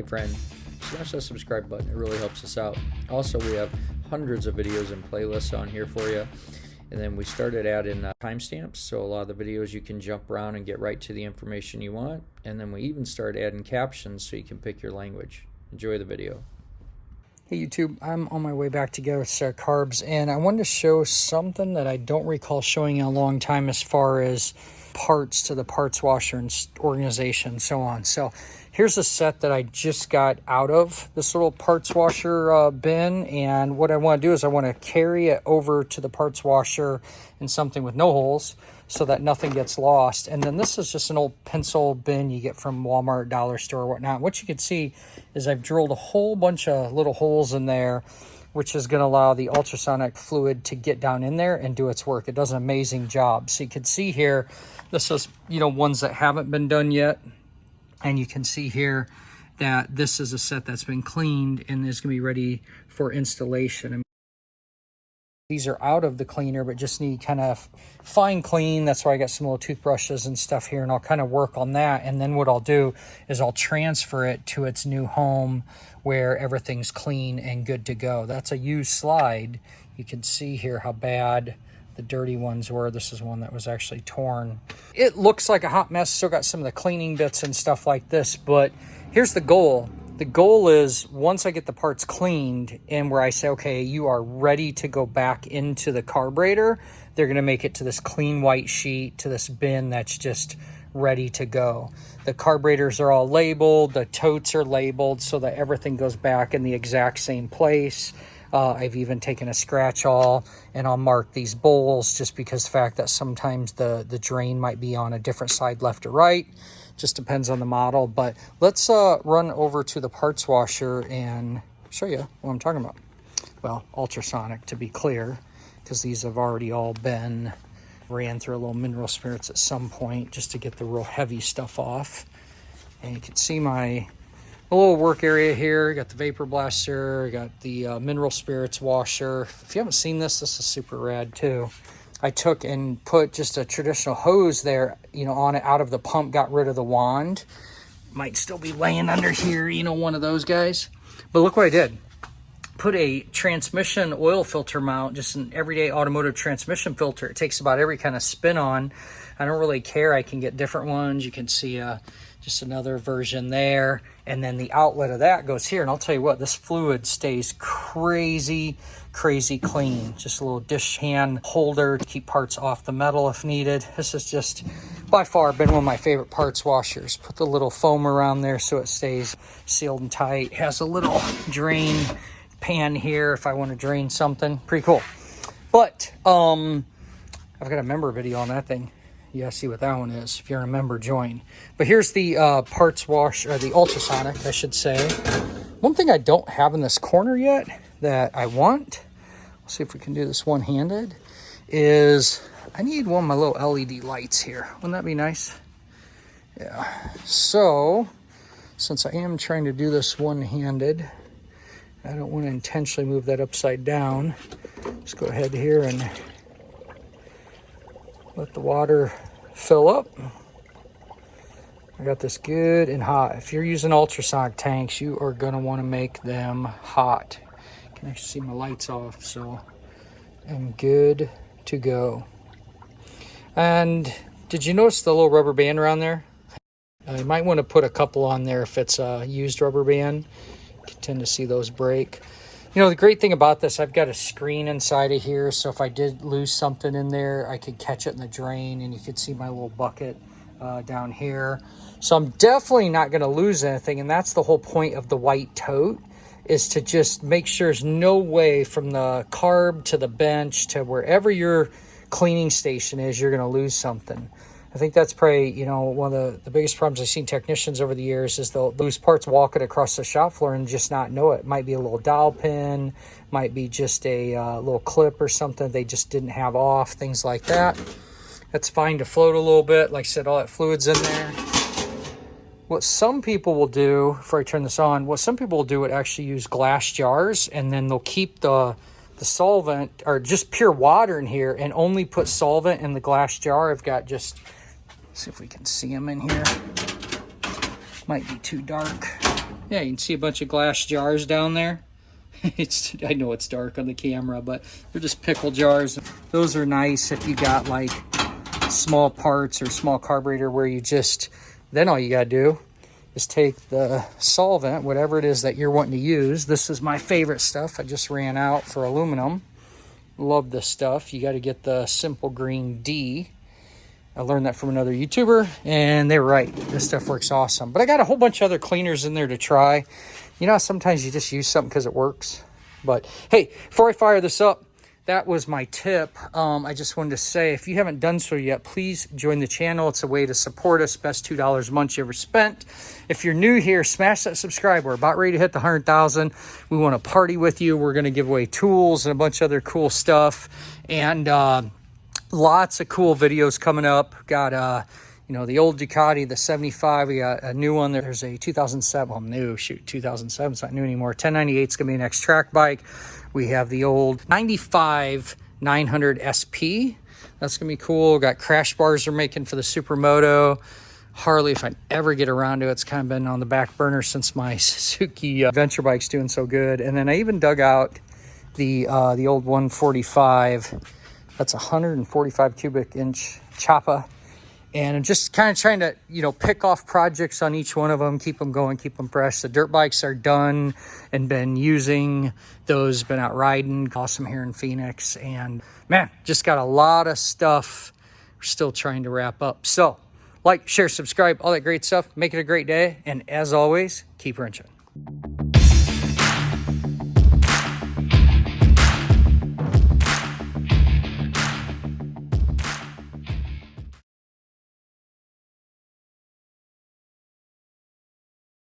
Hey friend, smash that subscribe button, it really helps us out. Also, we have hundreds of videos and playlists on here for you. And then we started adding uh, timestamps, so a lot of the videos you can jump around and get right to the information you want. And then we even started adding captions so you can pick your language. Enjoy the video. Hey YouTube, I'm on my way back to get uh, carbs and I wanted to show something that I don't recall showing in a long time as far as parts to the parts washer and organization and so on. So here's a set that I just got out of this little parts washer uh, bin. And what I want to do is I want to carry it over to the parts washer in something with no holes so that nothing gets lost. And then this is just an old pencil bin you get from Walmart, Dollar Store, whatnot. What you can see is I've drilled a whole bunch of little holes in there which is going to allow the ultrasonic fluid to get down in there and do its work. It does an amazing job. So you can see here, this is, you know, ones that haven't been done yet. And you can see here that this is a set that's been cleaned and is going to be ready for installation. These are out of the cleaner, but just need kind of fine clean. That's why I got some little toothbrushes and stuff here, and I'll kind of work on that. And then what I'll do is I'll transfer it to its new home where everything's clean and good to go. That's a used slide. You can see here how bad the dirty ones were. This is one that was actually torn. It looks like a hot mess. Still got some of the cleaning bits and stuff like this, but here's the goal. The goal is once I get the parts cleaned and where I say, okay, you are ready to go back into the carburetor, they're going to make it to this clean white sheet, to this bin that's just ready to go. The carburetors are all labeled, the totes are labeled so that everything goes back in the exact same place. Uh, I've even taken a scratch awl and I'll mark these bowls just because the fact that sometimes the, the drain might be on a different side left or right. Just depends on the model. But let's uh, run over to the parts washer and show you what I'm talking about. Well, ultrasonic to be clear because these have already all been ran through a little mineral spirits at some point just to get the real heavy stuff off. And you can see my little work area here. Got the vapor blaster, got the uh, mineral spirits washer. If you haven't seen this, this is super rad too. I took and put just a traditional hose there, you know, on it out of the pump, got rid of the wand. Might still be laying under here, you know, one of those guys. But look what I did. Put a transmission oil filter mount, just an everyday automotive transmission filter. It takes about every kind of spin on. I don't really care. I can get different ones. You can see uh, just another version there. And then the outlet of that goes here. And I'll tell you what, this fluid stays crazy, crazy clean. Just a little dish hand holder to keep parts off the metal if needed. This is just by far been one of my favorite parts washers. Put the little foam around there so it stays sealed and tight. Has a little drain pan here if I want to drain something. Pretty cool. But um, I've got a member video on that thing gotta see what that one is if you're a member join but here's the uh, parts wash or the ultrasonic i should say one thing i don't have in this corner yet that i want let's see if we can do this one-handed is i need one of my little led lights here wouldn't that be nice yeah so since i am trying to do this one-handed i don't want to intentionally move that upside down let's go ahead here and let the water fill up. I got this good and hot. If you're using ultrasonic tanks, you are going to want to make them hot. Can actually see my lights off, so I'm good to go. And did you notice the little rubber band around there? Uh, you might want to put a couple on there if it's a used rubber band. You tend to see those break. You know, the great thing about this, I've got a screen inside of here, so if I did lose something in there, I could catch it in the drain, and you could see my little bucket uh, down here. So I'm definitely not going to lose anything, and that's the whole point of the white tote, is to just make sure there's no way from the carb to the bench to wherever your cleaning station is, you're going to lose something. I think that's probably, you know, one of the, the biggest problems I've seen technicians over the years is they'll lose parts walking across the shop floor and just not know it. Might be a little dowel pin, might be just a uh, little clip or something they just didn't have off, things like that. That's fine to float a little bit. Like I said, all that fluid's in there. What some people will do, before I turn this on, what some people will do would actually use glass jars and then they'll keep the the solvent or just pure water in here and only put solvent in the glass jar. I've got just See if we can see them in here. Might be too dark. Yeah, you can see a bunch of glass jars down there. it's I know it's dark on the camera, but they're just pickle jars. Those are nice if you got like small parts or small carburetor where you just then all you got to do is take the solvent, whatever it is that you're wanting to use. This is my favorite stuff. I just ran out for aluminum. Love this stuff. You got to get the Simple Green D. I learned that from another YouTuber, and they're right. This stuff works awesome. But I got a whole bunch of other cleaners in there to try. You know, sometimes you just use something because it works. But hey, before I fire this up, that was my tip. Um, I just wanted to say, if you haven't done so yet, please join the channel. It's a way to support us. Best $2 a month you ever spent. If you're new here, smash that subscribe. We're about ready to hit the 100,000. We want to party with you. We're going to give away tools and a bunch of other cool stuff. And uh, lots of cool videos coming up. Got uh, you know, the old Ducati, the 75, we got a new one. There's a 2007, well, new, shoot, 2007, it's not new anymore. 1098 is going to be the next track bike. We have the old 95 900 SP. That's going to be cool. Got crash bars they're making for the Supermoto. Harley, if I ever get around to it, it's kind of been on the back burner since my Suzuki uh, Venture Bike's doing so good. And then I even dug out the uh, the old 145. That's 145 cubic inch choppa and I'm just kind of trying to, you know, pick off projects on each one of them, keep them going, keep them fresh. The dirt bikes are done and been using those, been out riding, awesome here in Phoenix. And man, just got a lot of stuff. We're still trying to wrap up. So like, share, subscribe, all that great stuff. Make it a great day. And as always, keep wrenching.